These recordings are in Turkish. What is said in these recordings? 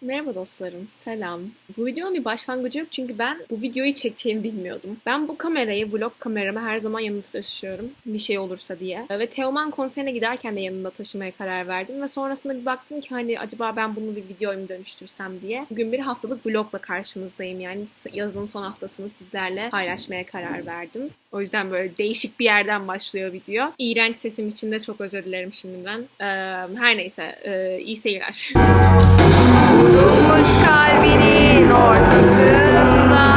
Merhaba dostlarım, selam. Bu videonun bir başlangıcı yok çünkü ben bu videoyu çekeceğimi bilmiyordum. Ben bu kamerayı, vlog kameramı her zaman yanımda taşıyorum bir şey olursa diye. Ve Teoman konserine giderken de yanımda taşımaya karar verdim ve sonrasında bir baktım ki hani acaba ben bunu bir videoya mı dönüştürsem diye. Bugün bir haftalık vlogla karşınızdayım yani yazın son haftasını sizlerle paylaşmaya karar verdim. O yüzden böyle değişik bir yerden başlıyor video. İğrenç sesim için de çok özür dilerim şimdiden. Ee, her neyse, ee, iyi seyirler. Kuş kalbinin ortasında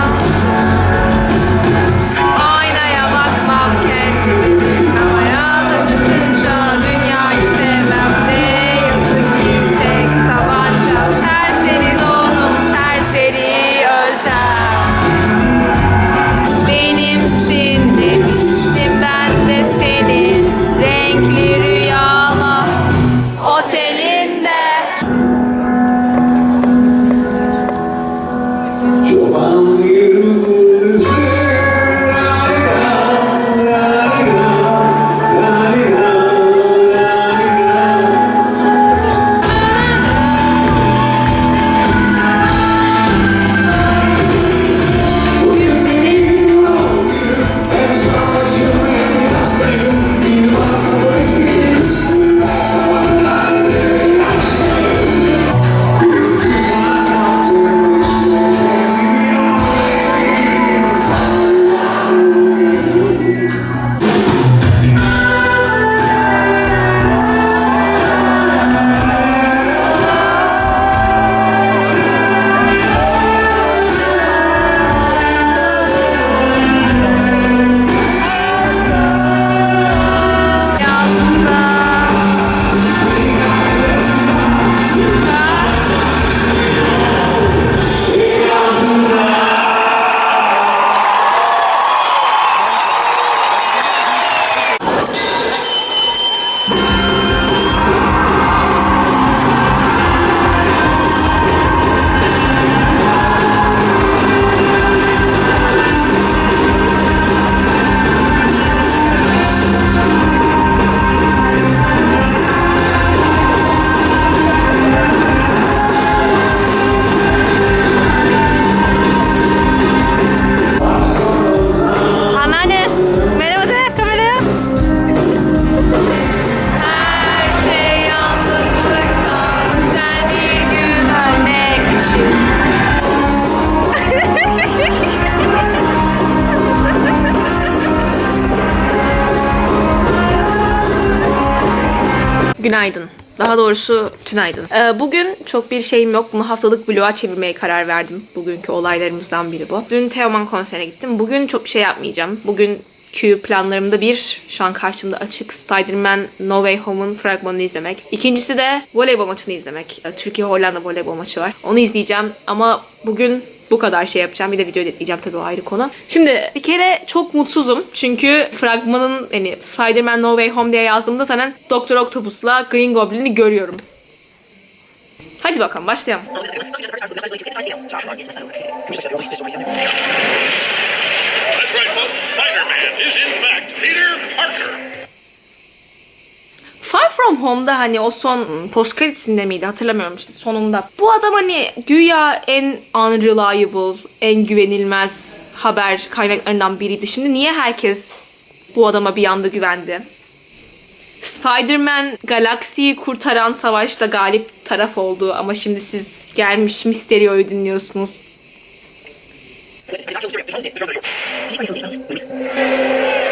Günaydın. Daha doğrusu tünaydın. Ee, bugün çok bir şeyim yok. Bunu haftalık vloga çevirmeye karar verdim. Bugünkü olaylarımızdan biri bu. Dün Teoman konserine gittim. Bugün çok bir şey yapmayacağım. Bugün Q planlarımda bir, şu an karşımda açık Spider-Man No Way Home'un fragmanını izlemek. İkincisi de voleybol maçını izlemek. Ee, Türkiye-Hollanda voleybol maçı var. Onu izleyeceğim ama bugün bu kadar şey yapacağım. Bir de video editleyeceğim tabii o ayrı konu. Şimdi bir kere çok mutsuzum. Çünkü fragmanın hani Spider-Man No Way Home diye yazdığımda zaten Doktor Octopus'la Green Goblin'i görüyorum. Hadi bakalım başlayalım. That's right, folks. Spider-Man is in fact Peter Parker. Far From Home'da hani o son post creditsinde miydi hatırlamıyorum işte sonunda. Bu adam hani güya en unreliable, en güvenilmez haber kaynaklarından biriydi. Şimdi niye herkes bu adama bir anda güvendi? Spider-Man galaksiyi kurtaran savaşta galip taraf oldu ama şimdi siz gelmiş Mysterio'yu dinliyorsunuz.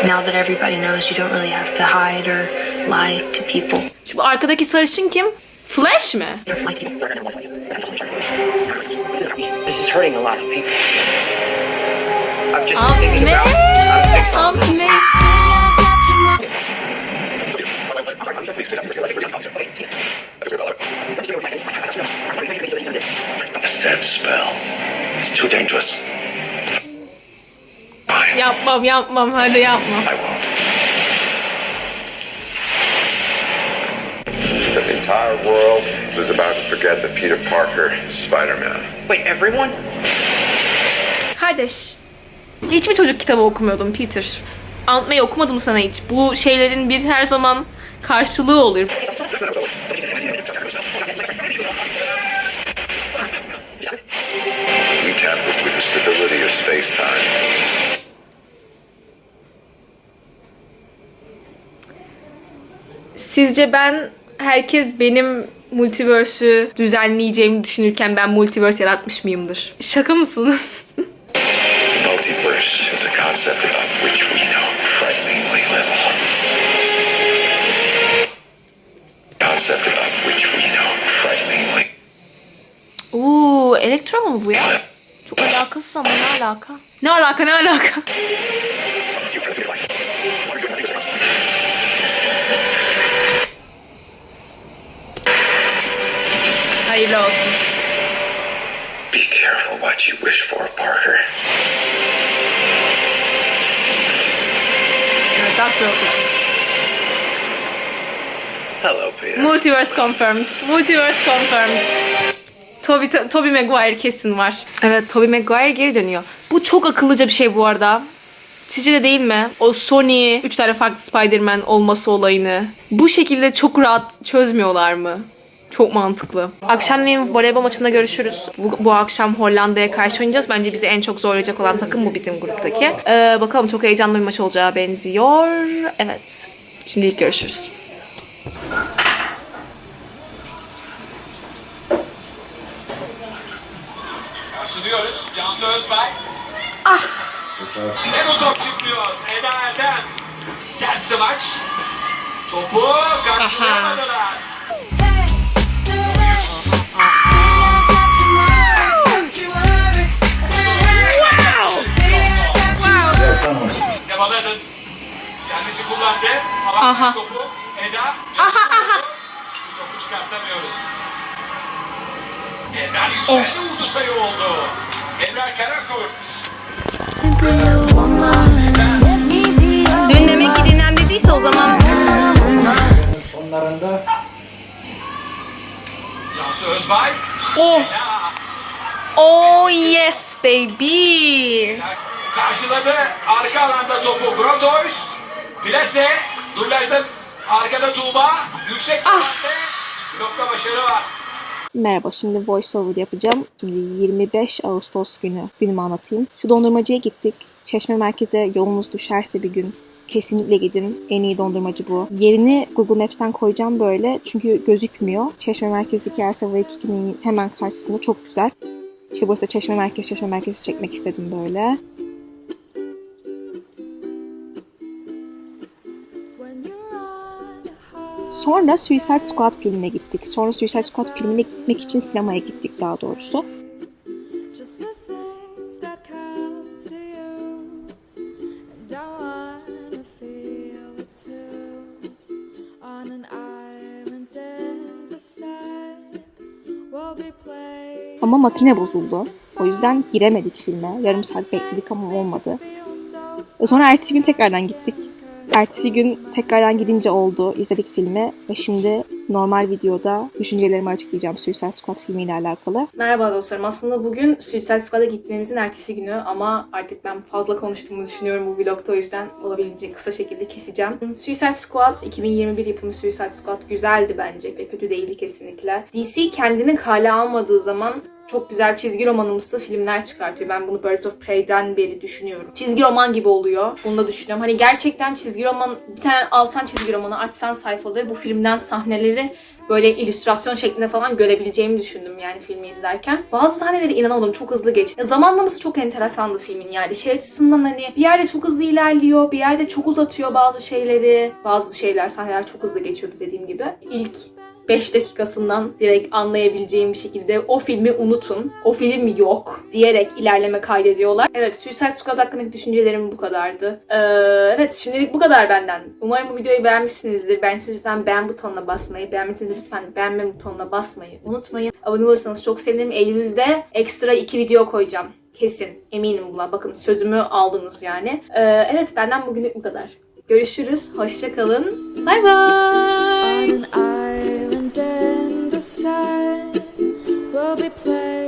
Now that everybody knows, you don't really have to hide or lie to people. Şu bu arkadaki sarışın kim? Flash mi? This is hurting a lot of people. I've just been thinking about. This. That spell. Too dangerous. Yapmam yapmam hadi yapma. I won't. entire world was about to forget that Peter Parker is Spider-Man. Wait, everyone? Kardeş, hiç mi çocuk kitabı okumuyordun Peter? Anlatmayı okumadım sana hiç. Bu şeylerin bir her zaman karşılığı olur. Sizce ben herkes benim multiverse'ü düzenleyeceğimi düşünürken ben multiverse yaratmış mıyımdır? Şaka mısın? Multiverse is a concept about which we know frighteningly little. Concept about which we know frighteningly Oo, elektron mu bu ya? Çok alakasız ama ne alaka? Ne alaka ne alaka? Hayırlı olsun. Be careful what you wish for, Parker. Doctor Octopus. Hello, Peter. Multiverse confirmed. Multiverse confirmed. Toby, Toby Maguire kesin var. Evet Toby Maguire geri dönüyor. Bu çok akıllıca bir şey bu arada. Sizce de değil mi? O Sony 3 tane farklı Spider-Man olması olayını. Bu şekilde çok rahat çözmüyorlar mı? Çok mantıklı. Akşamleyin voleybol maçında görüşürüz. Bu, bu akşam Hollanda'ya karşı oynayacağız. Bence bizi en çok zorlayacak olan takım bu bizim gruptaki. Ee, bakalım çok heyecanlı bir maç olacağı benziyor. Evet. Şimdilik görüşürüz. Karşılıyoruz. Cansu Özbay. Ah. Ve bu top çıkmıyor. Eda Erdem. Sert smaç. Topu karşılayamadılar. Devaladın. Servisi kullandı. Avantaj Aha. topu. Eda. Aha aha. Topu çıkartamıyoruz. Ebrar yükseldi vurdu sayı oldu. Ebrar Karakurt. Dün demek ki dinlen dediyse o zaman Sonlarında Cansu Özbay. Oh. Oh yes baby. Karşıladı. Arka alanda topu Grotoys. Plase. Dublajda arkada Tuğba. Yüksek Ah. blokta başarı var. Merhaba, şimdi voiceover yapacağım. Şimdi 25 Ağustos günü günümü anlatayım. Şu dondurmacıya gittik. Çeşme merkeze yolunuz düşerse bir gün kesinlikle gidin. En iyi dondurmacı bu. Yerini Google Maps'ten koyacağım böyle çünkü gözükmüyor. Çeşme merkezdeki Ersava 2'nin hemen karşısında çok güzel. İşte burası da Çeşme Merkez, Çeşme Merkezi çekmek istedim böyle. Sonra Suicide Squad filmine gittik. Sonra Suicide Squad filmine gitmek için sinemaya gittik daha doğrusu. Ama makine bozuldu. O yüzden giremedik filme. Yarım saat bekledik ama olmadı. Sonra ertesi gün tekrardan gittik. Ertesi gün tekrardan gidince oldu. izledik filmi ve şimdi normal videoda düşüncelerimi açıklayacağım Suicide Squad filmiyle alakalı. Merhaba dostlarım. Aslında bugün Suicide Squad'a gitmemizin ertesi günü ama artık ben fazla konuştuğumu düşünüyorum bu vlogda o yüzden olabildiğince kısa şekilde keseceğim. Suicide Squad 2021 yapımı Suicide Squad güzeldi bence kötü değildi kesinlikle. DC kendini kale almadığı zaman çok güzel çizgi romanımsı filmler çıkartıyor. Ben bunu Birds of Prey'den beri düşünüyorum. Çizgi roman gibi oluyor. Bunu da düşünüyorum. Hani gerçekten çizgi roman bir tane alsan çizgi romanı açsan sayfaları bu filmden sahneleri böyle illüstrasyon şeklinde falan görebileceğimi düşündüm yani filmi izlerken. Bazı sahneleri inanamadım çok hızlı geçti. Zamanlaması çok enteresandı filmin yani. Şey açısından hani bir yerde çok hızlı ilerliyor, bir yerde çok uzatıyor bazı şeyleri. Bazı şeyler, sahneler çok hızlı geçiyordu dediğim gibi. İlk 5 dakikasından direkt anlayabileceğim bir şekilde o filmi unutun. O film yok diyerek ilerleme kaydediyorlar. Evet Suicide Squad hakkındaki düşüncelerim bu kadardı. Ee, evet şimdilik bu kadar benden. Umarım bu videoyu beğenmişsinizdir. Beğendiyseniz lütfen beğen butonuna basmayı, beğenmişseniz lütfen beğenme butonuna basmayı unutmayın. Abone olursanız çok sevinirim. Eylül'de ekstra 2 video koyacağım. Kesin. Eminim buna. Bakın sözümü aldınız yani. Ee, evet benden bugünlük bu kadar. Görüşürüz. Hoşçakalın. Bay bay. an outside will be played.